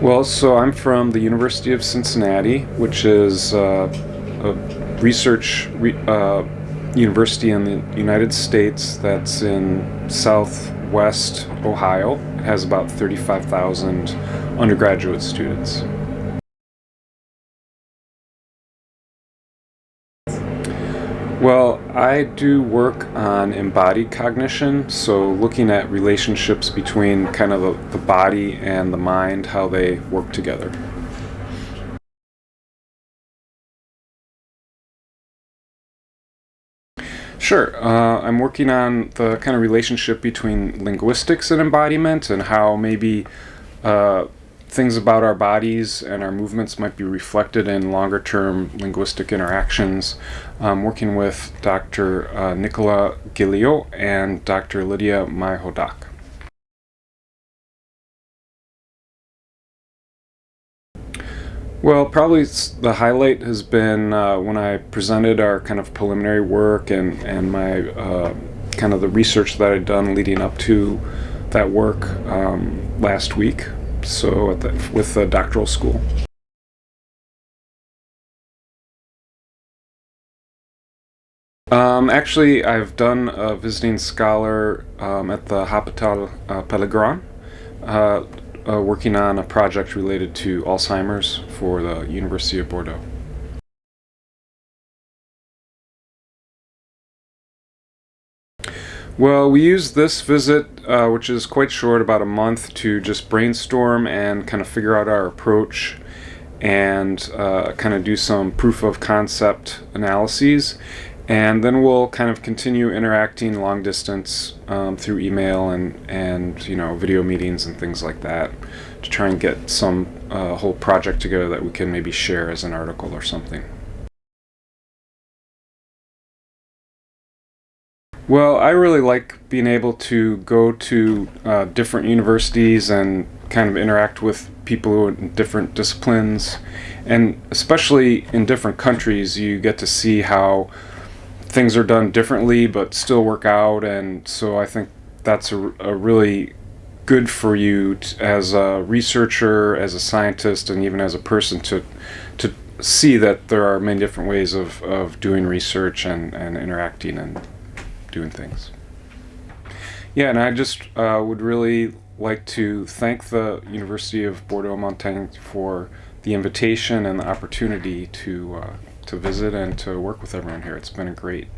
Well, so I'm from the University of Cincinnati, which is uh, a research re uh, university in the United States that's in southwest Ohio. It has about 35,000 undergraduate students. Well, I do work on embodied cognition, so looking at relationships between kind of the, the body and the mind, how they work together. Sure. Uh, I'm working on the kind of relationship between linguistics and embodiment and how maybe uh, things about our bodies and our movements might be reflected in longer term linguistic interactions. I'm working with Dr. Uh, Nicola Gilio and Dr. Lydia Maihodak. Well, probably the highlight has been uh, when I presented our kind of preliminary work and, and my uh, kind of the research that I'd done leading up to that work um, last week so the, with the doctoral school. Um, actually, I've done a visiting scholar um, at the Hôpital uh, Pellegrin, uh, uh, working on a project related to Alzheimer's for the University of Bordeaux. Well, we used this visit, uh, which is quite short, about a month, to just brainstorm and kind of figure out our approach and uh, kind of do some proof of concept analyses. And then we'll kind of continue interacting long distance um, through email and, and you know video meetings and things like that to try and get some uh, whole project together that we can maybe share as an article or something. Well, I really like being able to go to uh, different universities and kind of interact with people in different disciplines. And especially in different countries, you get to see how things are done differently but still work out. And so I think that's a, a really good for you as a researcher, as a scientist, and even as a person to, to see that there are many different ways of, of doing research and, and interacting and doing things. Yeah, and I just uh, would really like to thank the University of Bordeaux-Montaigne for the invitation and the opportunity to uh, to visit and to work with everyone here. It's been a great